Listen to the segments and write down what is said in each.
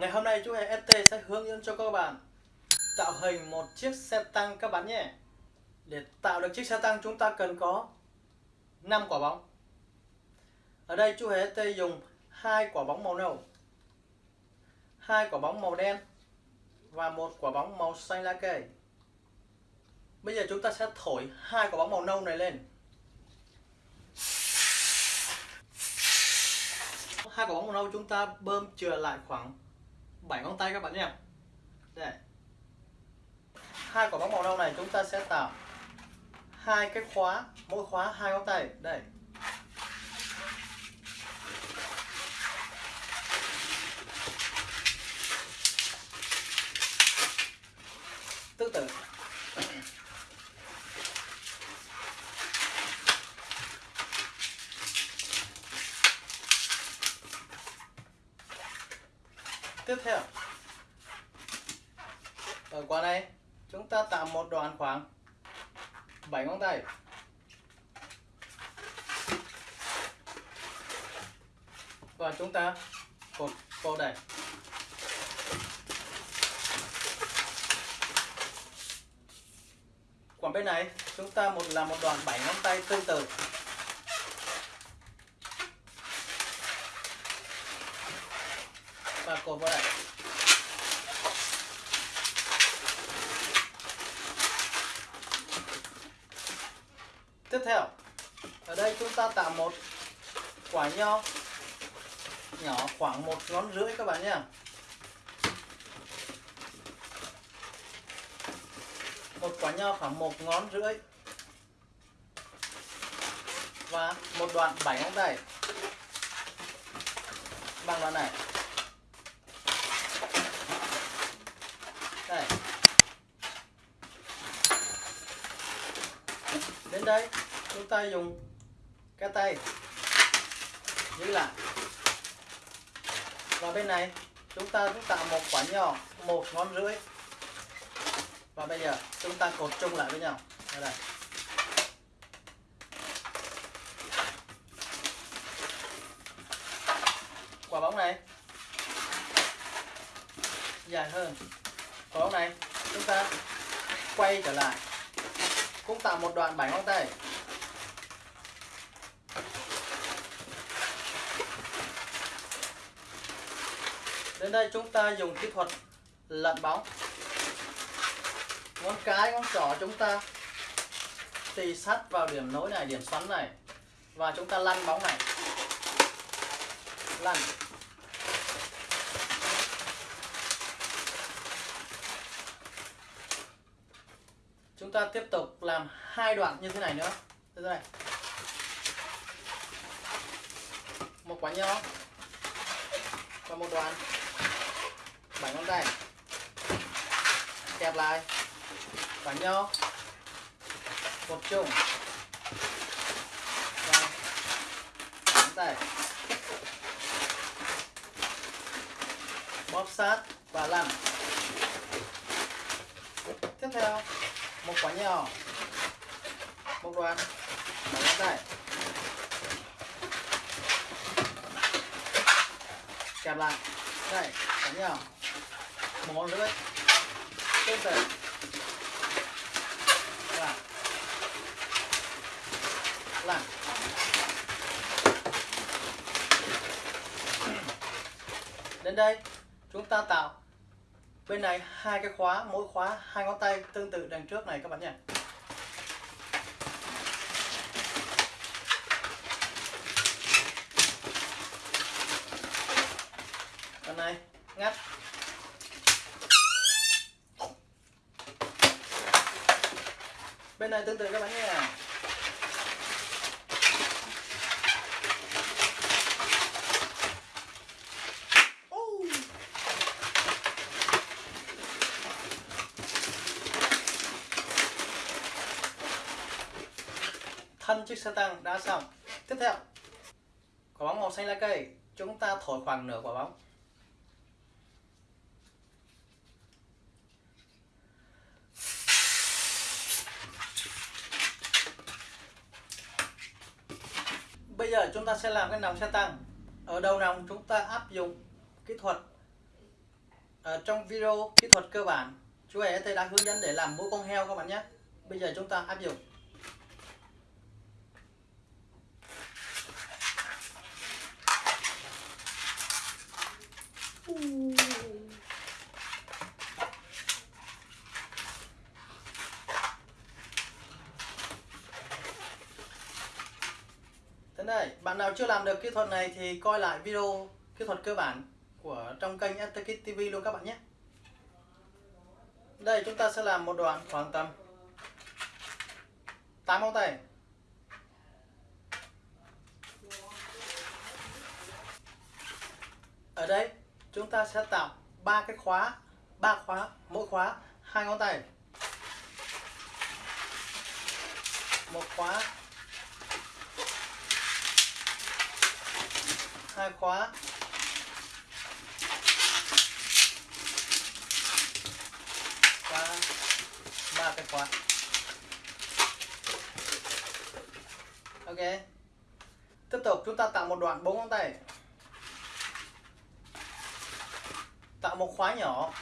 Ngày hôm nay chú hề ST sẽ hướng dẫn cho các bạn tạo hình một chiếc xe tăng các bạn nhé. Để tạo được chiếc xe tăng chúng ta cần có 5 quả bóng. Ở đây chú hề ST dùng hai quả bóng màu nâu, hai quả bóng màu đen và một quả bóng màu xanh lá cây. Bây giờ chúng ta sẽ thổi hai quả bóng màu nâu này lên. Hai quả bóng màu nâu chúng ta bơm chừa lại khoảng 7 ngón tay các bạn nhé. Đây. Hai quả bóng màu nâu này chúng ta sẽ tạo hai cái khóa, mỗi khóa hai ngón tay. Đây. Tương tự. Tiếp theo. Ở quả này, chúng ta tạo một đoạn khoảng 7 ngón tay. Và chúng ta cột cô đây. Còn bên này, chúng ta một là một đoạn 7 ngón tay tương tự. Và cột vào đây tiếp theo, ở đây chúng ta tạo một quả nho nhỏ khoảng một ngón rưỡi các bạn nhé một quả nho khoảng một ngón rưỡi. Và một đoạn bảy ngón tay. Bằng đoạn này. Đây. Đến đây chúng ta dùng cái tay giữ lại. Và bên này chúng ta cũng tạo một quả nhỏ một ngón rưỡi. Và bây giờ chúng ta cột chung lại với nhau. Đây, đây. quả bóng này dài hơn còn này, chúng ta quay trở lại. Cũng tạo một đoạn bảy ngón tay đến đây chúng ta dùng kỹ thuật lật bóng. Ngón cái, ngón trỏ chúng ta tì sắt vào điểm nối này, điểm xoắn này. Và chúng ta lăn bóng này. Lăn. Chúng ta tiếp tục làm hai đoạn như thế này nữa. Thế này. Một quả nho và một đoạn. Bảy ngón tay. Kẹp lại. Quả nho. Một chung. Và ngón tay. Bóp sát và lăn. Tiếp theo một quả nhỏ. Một đoạn bảy ngón tay kẹp lại. Đây, quả nhỏ. Một ngón rưỡi tương tự. Và đến đây, chúng ta tạo bên này hai cái khóa, mỗi khóa hai ngón tay tương tự đằng trước này các bạn nhé. Bên này, ngắt. Bên này tương tự các bạn nhé. 5 chiếc xe tăng đã xong. Tiếp theo, quả bóng màu xanh lá cây. Chúng ta thổi khoảng nửa quả bóng. Bây giờ chúng ta sẽ làm cái nòng xe tăng. Ở đầu nòng chúng ta áp dụng kỹ thuật ở trong video kỹ thuật cơ bản. Chú hề thầy đã hướng dẫn để làm mũ con heo các bạn nhé. Bây giờ chúng ta áp dụng Thế đây, bạn nào chưa làm được kỹ thuật này thì coi lại video kỹ thuật cơ bản của trong kênh Atakit TV luôn các bạn nhé. Đây chúng ta sẽ làm một đoạn khoảng tầm 8 ngón tay. Ở đây chúng ta sẽ tạo ba cái khóa, ba khóa, mỗi khóa hai ngón tay. Một khóa hai khóa. Và ba cái khóa. Ok. Tiếp tục, chúng ta tạo một đoạn bốn ngón tay. Tạo một khóa nhỏ.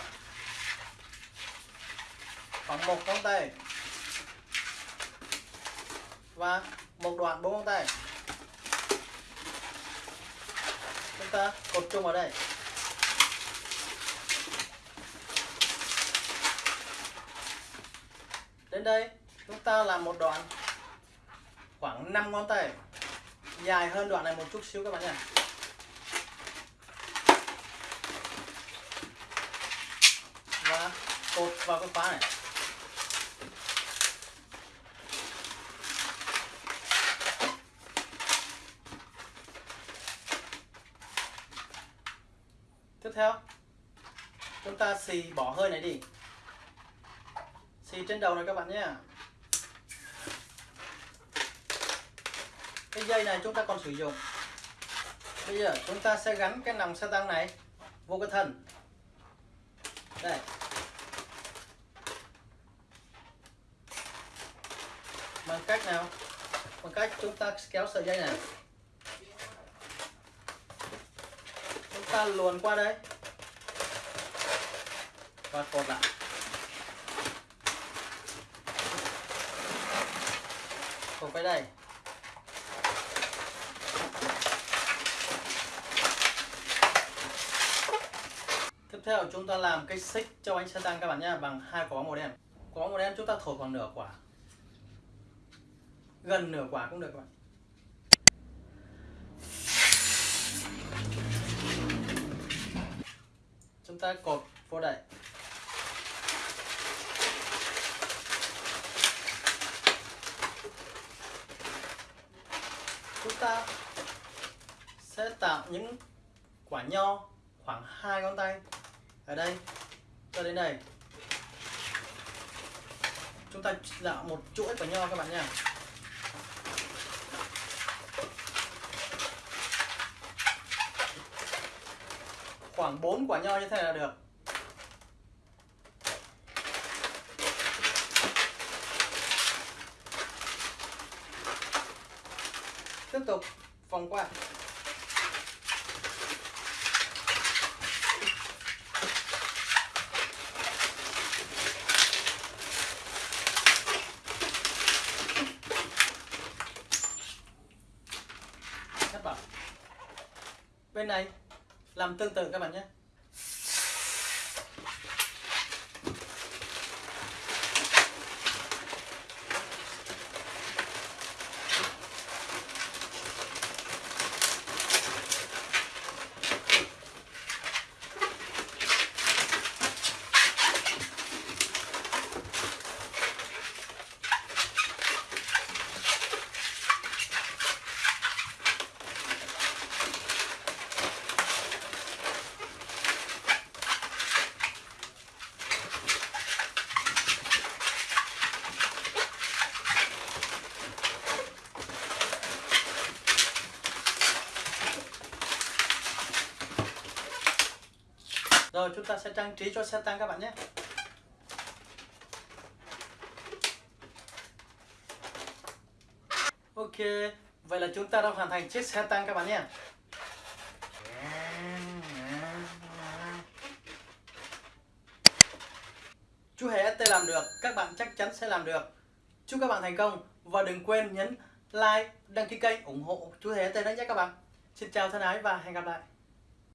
Khoảng một ngón tay. Và một đoạn bốn ngón tay. Chúng ta cột chung vào đây. Đến đây, chúng ta làm một đoạn, khoảng 5 ngón tay. Dài hơn đoạn này một chút xíu các bạn nhé. Và cột vào cái khóa này tiếp theo chúng ta xì bỏ hơi này đi. Xì trên đầu này các bạn nhé. Cái dây này chúng ta còn sử dụng. Bây giờ chúng ta sẽ gắn cái nòng xe tăng này vô cái thân. Đây. Bằng cách nào? Bằng cách chúng ta kéo sợi dây này. Chúng ta luồn qua đây và cột lại cột cái đây. Tiếp theo chúng ta làm cái xích cho bánh xe tăng các bạn nhé bằng hai quả màu đen. Quả màu đen chúng ta thổi khoảng nửa quả. Gần nửa quả cũng được các bạn. Chúng ta cột vô đây. Chúng ta sẽ tạo những quả nho khoảng hai ngón tay. Ở đây, cho đến đây. Chúng ta tạo một chuỗi quả nho các bạn nha. Khoảng 4 quả nho như thế là được. Tiếp tục vòng qua. Bên này làm tương tự các bạn nhé. Rồi chúng ta sẽ trang trí cho xe tăng các bạn nhé Ok Vậy là chúng ta đã hoàn thành chiếc xe tăng các bạn nhé chú hề ST làm được, các bạn chắc chắn sẽ làm được. Chúc các bạn thành công và đừng quên nhấn like, đăng ký kênh ủng hộ chú hề ST đấy nhé các bạn. Xin chào thân ái và hẹn gặp lại.